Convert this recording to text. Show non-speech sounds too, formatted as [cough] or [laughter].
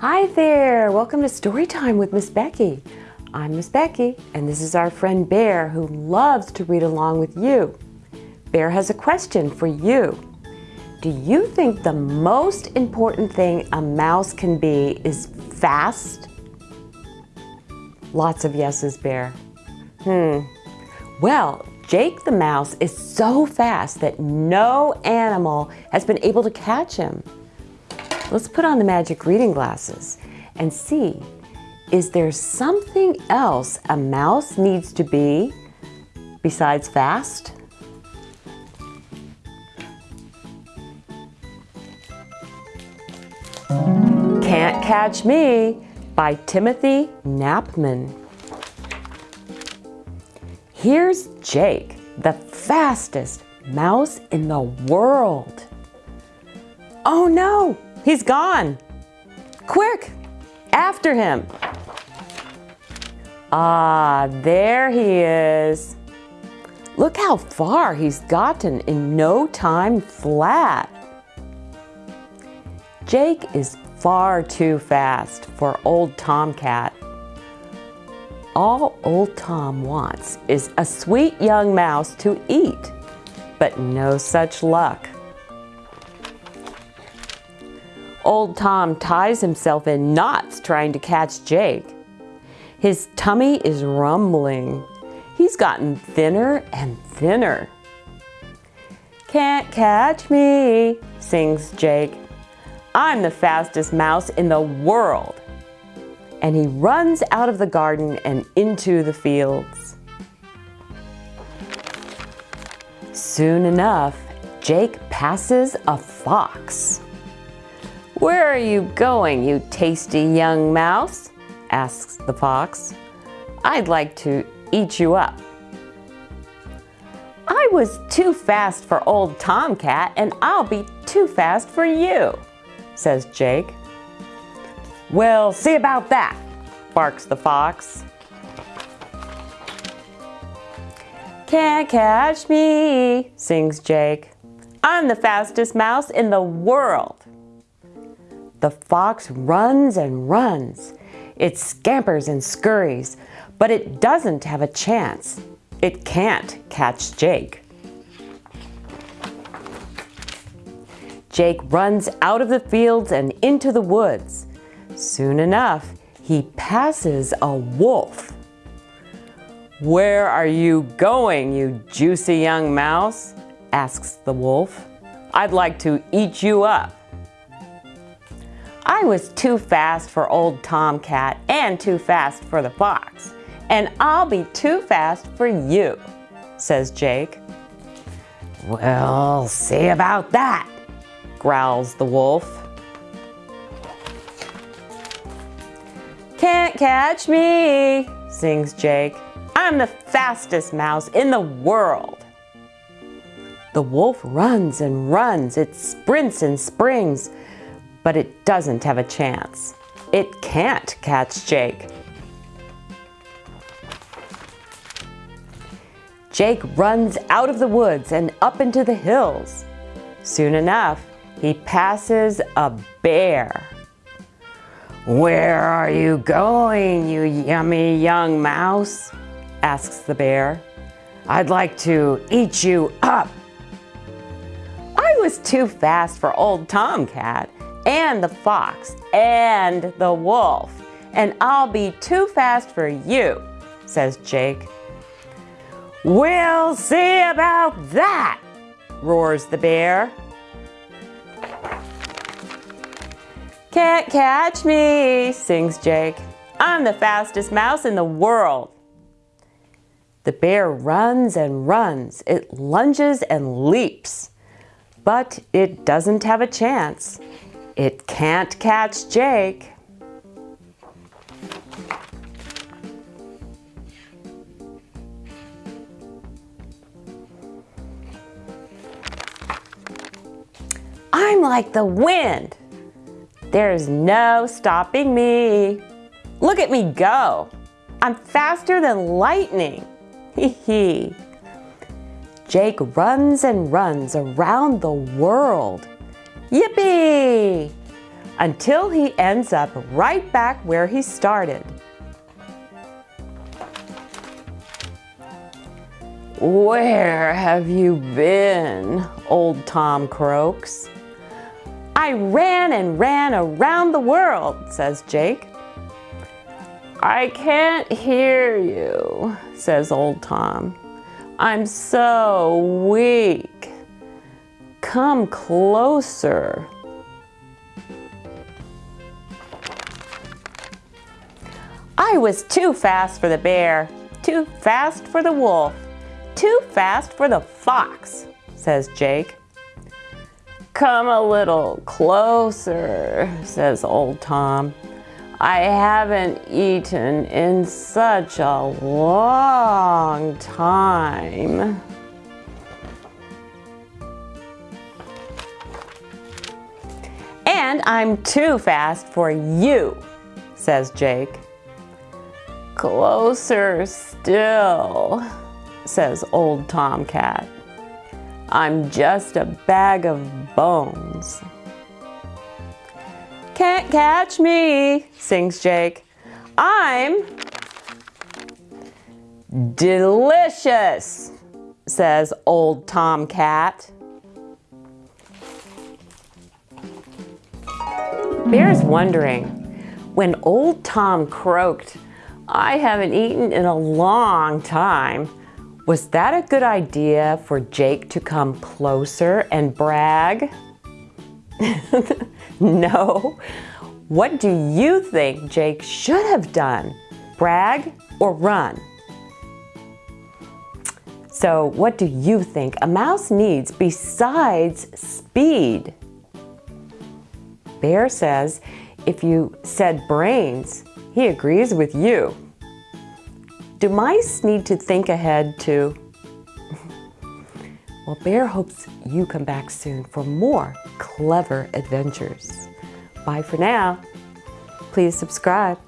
Hi there, welcome to Storytime with Miss Becky. I'm Miss Becky and this is our friend Bear who loves to read along with you. Bear has a question for you. Do you think the most important thing a mouse can be is fast? Lots of yeses, Bear. Hmm. Well, Jake the mouse is so fast that no animal has been able to catch him. Let's put on the magic reading glasses and see, is there something else a mouse needs to be besides fast? Can't Catch Me by Timothy Knapman. Here's Jake, the fastest mouse in the world. Oh no, He's gone. Quick, after him. Ah, there he is. Look how far he's gotten in no time flat. Jake is far too fast for old Tomcat. All old Tom wants is a sweet young mouse to eat, but no such luck. Old Tom ties himself in knots trying to catch Jake. His tummy is rumbling. He's gotten thinner and thinner. Can't catch me, sings Jake. I'm the fastest mouse in the world. And he runs out of the garden and into the fields. Soon enough, Jake passes a fox. Where are you going, you tasty young mouse? asks the fox. I'd like to eat you up. I was too fast for old Tomcat and I'll be too fast for you, says Jake. Well, see about that, barks the fox. Can't catch me, sings Jake. I'm the fastest mouse in the world. The fox runs and runs. It scampers and scurries, but it doesn't have a chance. It can't catch Jake. Jake runs out of the fields and into the woods. Soon enough, he passes a wolf. Where are you going, you juicy young mouse? asks the wolf. I'd like to eat you up. I was too fast for old Tomcat and too fast for the fox. And I'll be too fast for you, says Jake. Well, see about that, growls the wolf. Can't catch me, sings Jake. I'm the fastest mouse in the world. The wolf runs and runs, it sprints and springs, but it doesn't have a chance. It can't catch Jake. Jake runs out of the woods and up into the hills. Soon enough, he passes a bear. Where are you going, you yummy young mouse? asks the bear. I'd like to eat you up. I was too fast for old Tomcat and the fox and the wolf. And I'll be too fast for you, says Jake. We'll see about that, roars the bear. Can't catch me, sings Jake. I'm the fastest mouse in the world. The bear runs and runs. It lunges and leaps, but it doesn't have a chance. It can't catch Jake. I'm like the wind. There's no stopping me. Look at me go. I'm faster than lightning. [laughs] Hee hee. Jake runs and runs around the world. Yippee! until he ends up right back where he started. Where have you been? Old Tom croaks. I ran and ran around the world, says Jake. I can't hear you, says old Tom. I'm so weak. Come closer. I was too fast for the bear, too fast for the wolf, too fast for the fox, says Jake. Come a little closer, says old Tom. I haven't eaten in such a long time. And I'm too fast for you, says Jake. Closer still, says old Tomcat. I'm just a bag of bones. Can't catch me, sings Jake. I'm delicious, says old Tomcat. Bear's wondering, when old Tom croaked, I haven't eaten in a long time, was that a good idea for Jake to come closer and brag? [laughs] no. What do you think Jake should have done? Brag or run? So what do you think a mouse needs besides speed? Bear says if you said brains, he agrees with you. Do mice need to think ahead too? [laughs] well, Bear hopes you come back soon for more clever adventures. Bye for now. Please subscribe.